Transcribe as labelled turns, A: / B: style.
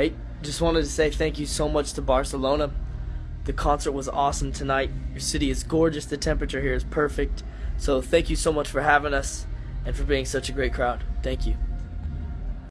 A: Hey, just wanted to say thank you so much to Barcelona. The concert was awesome tonight. Your city is gorgeous. The temperature here is perfect. So thank you so much for having us and for being such a great crowd. Thank you.